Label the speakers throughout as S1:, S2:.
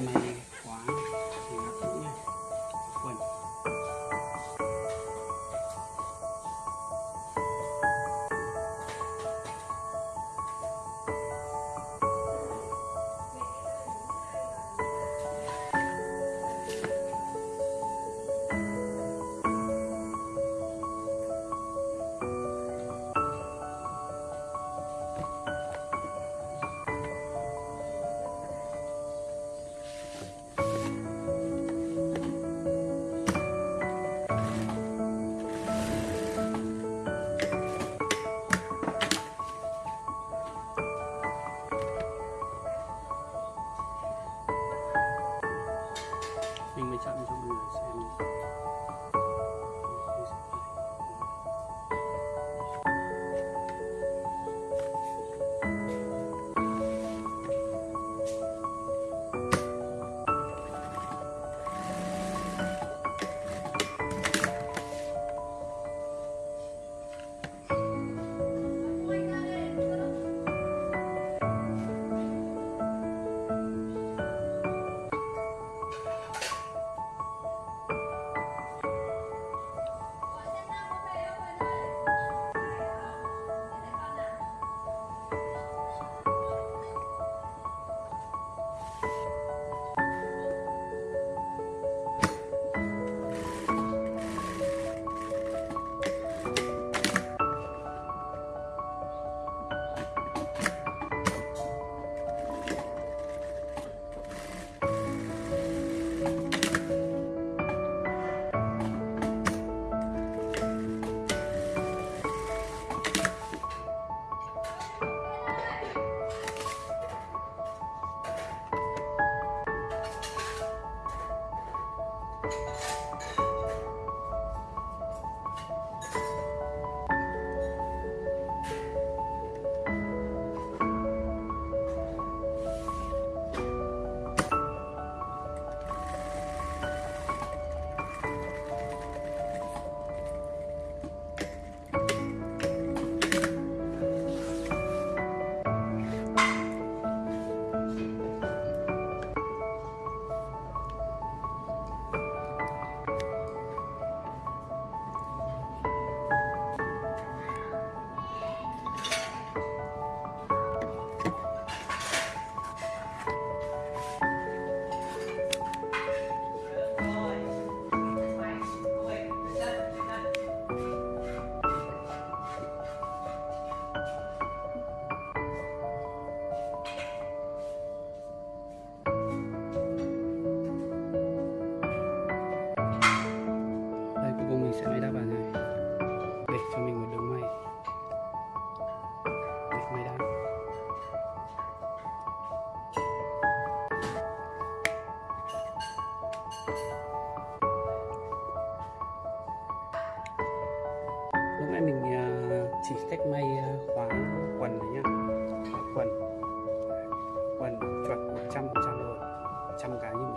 S1: for my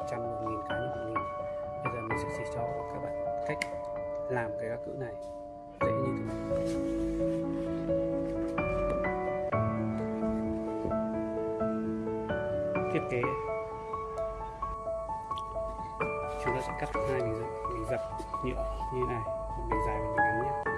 S1: trăm một nghìn cái như một nghìn. Bây giờ mình sẽ chỉ cho các bạn cách làm cái gác cữ này. Dễ như thế này. Thiết kế. Chúng ta sẽ cắt hai mình, dập nhựa như này. Mình dài và mình ngắn nhé.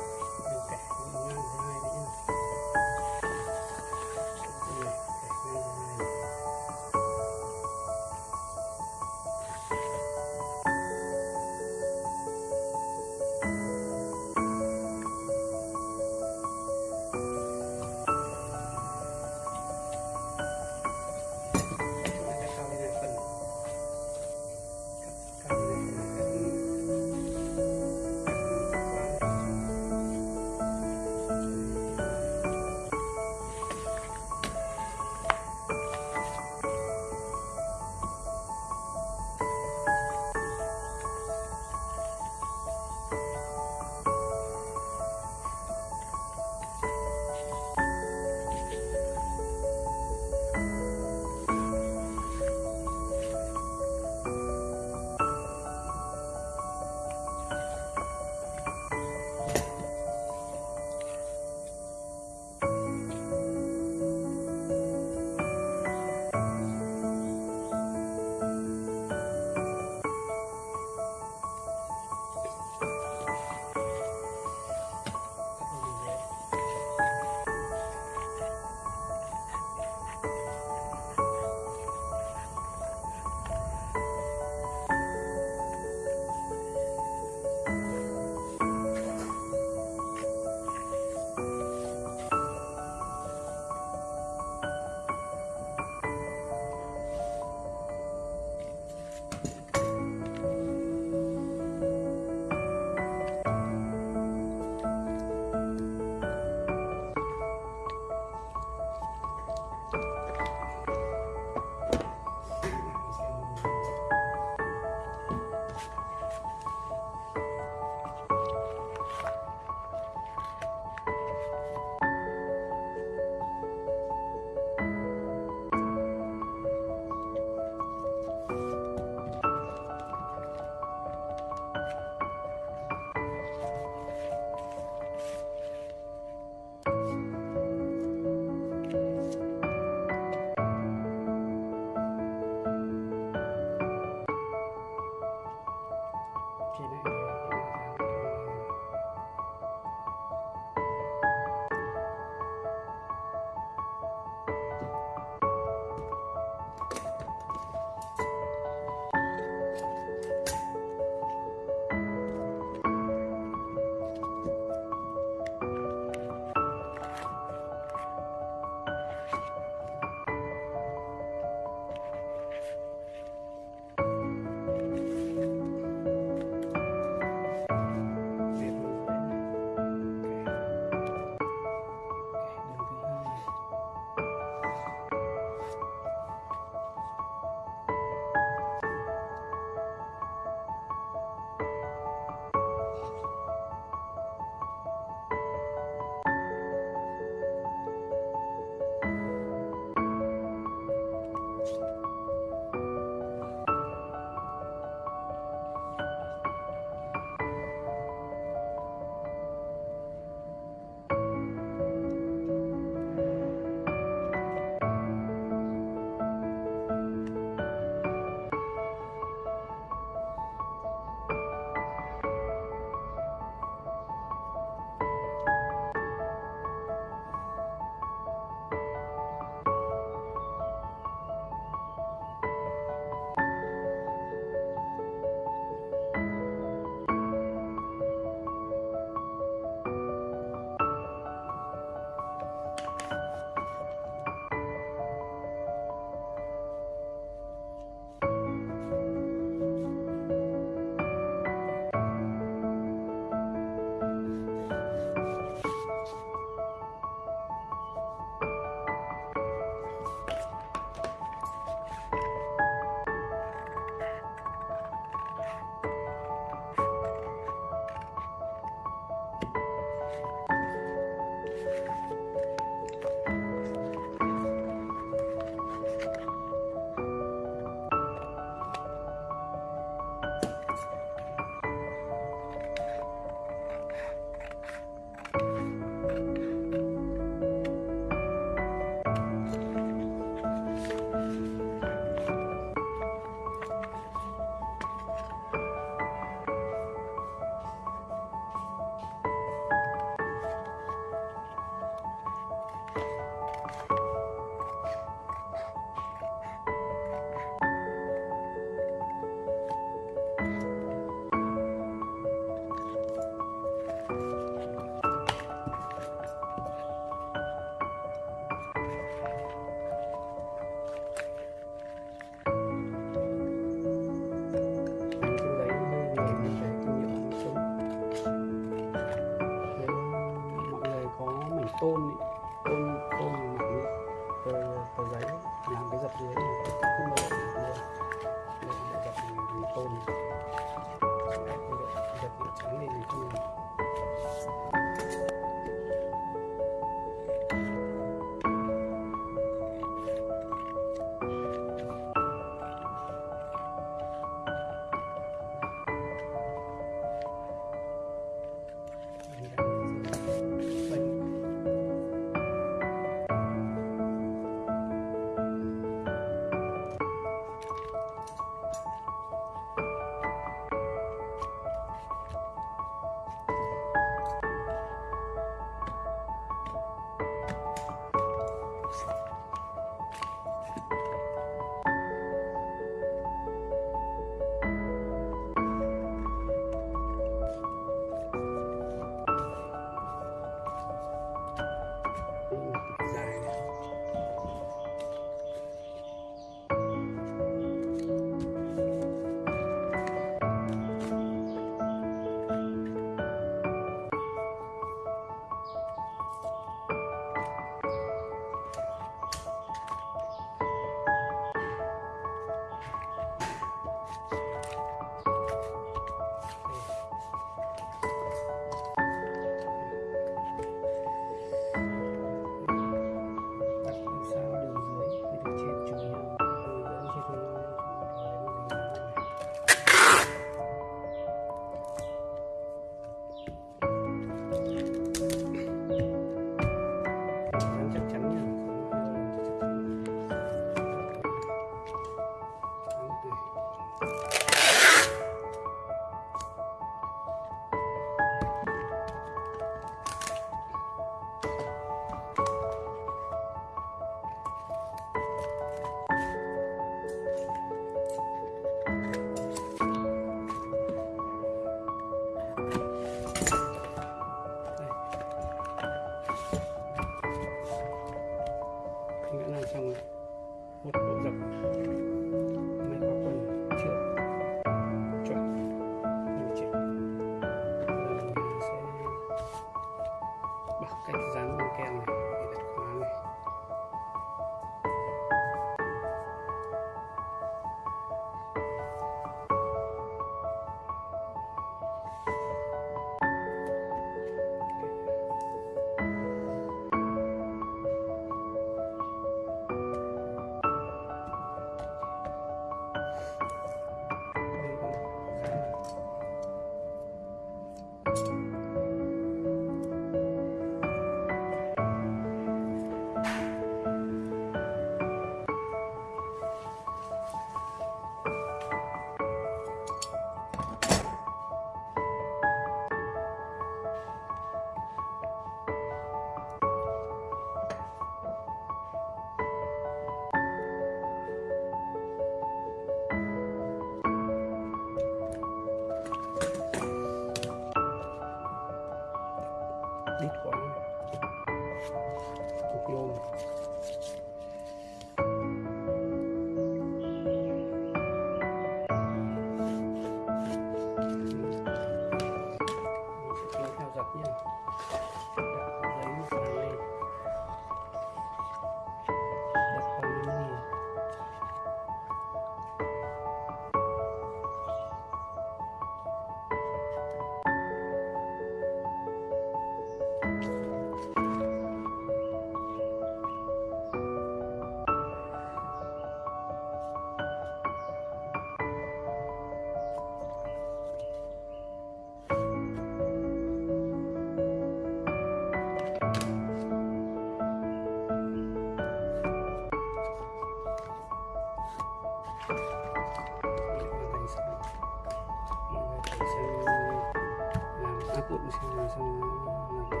S1: xác nhận xem là xong làm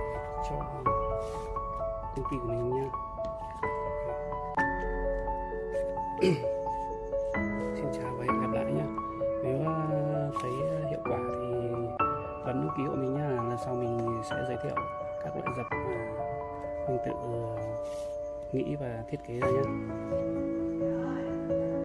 S1: cho công ty của mình nha. Xin chào và hẹn gặp lại nhá nếu ờ, thấy hiệu quả thì bấm đăng ký hộ mình nha, là sau mình sẽ giới thiệu các loại dập mà mình tự ờ, nghĩ và thiết kế ra nhá